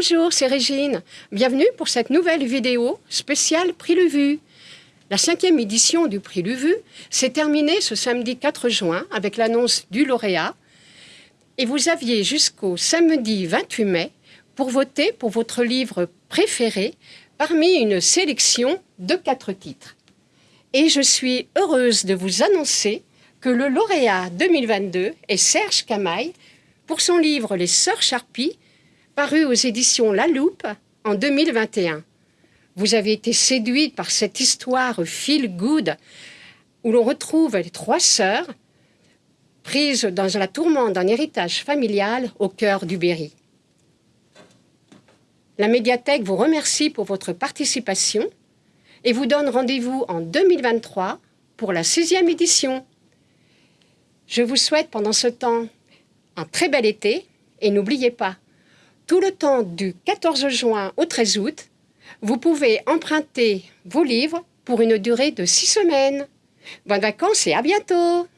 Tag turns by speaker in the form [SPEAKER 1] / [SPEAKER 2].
[SPEAKER 1] Bonjour, c'est Régine. Bienvenue pour cette nouvelle vidéo spéciale Prix Luvu. La cinquième édition du Prix Luvu s'est terminée ce samedi 4 juin avec l'annonce du lauréat. Et vous aviez jusqu'au samedi 28 mai pour voter pour votre livre préféré parmi une sélection de quatre titres. Et je suis heureuse de vous annoncer que le lauréat 2022 est Serge Camaille pour son livre Les Sœurs Charpie, paru aux éditions La Loupe en 2021. Vous avez été séduite par cette histoire feel good où l'on retrouve les trois sœurs prises dans la tourmente d'un héritage familial au cœur du Berry. La médiathèque vous remercie pour votre participation et vous donne rendez-vous en 2023 pour la sixième édition. Je vous souhaite pendant ce temps un très bel été et n'oubliez pas, tout le temps du 14 juin au 13 août, vous pouvez emprunter vos livres pour une durée de six semaines. Bonnes vacances et à bientôt